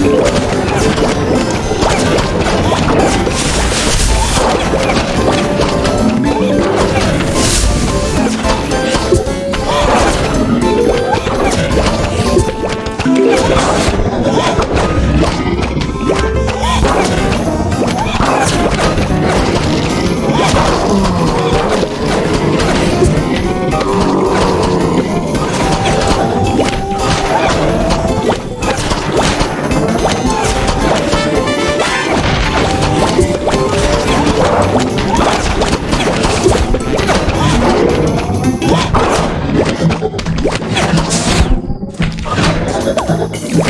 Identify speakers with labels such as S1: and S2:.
S1: Thank you. Ha ha ha!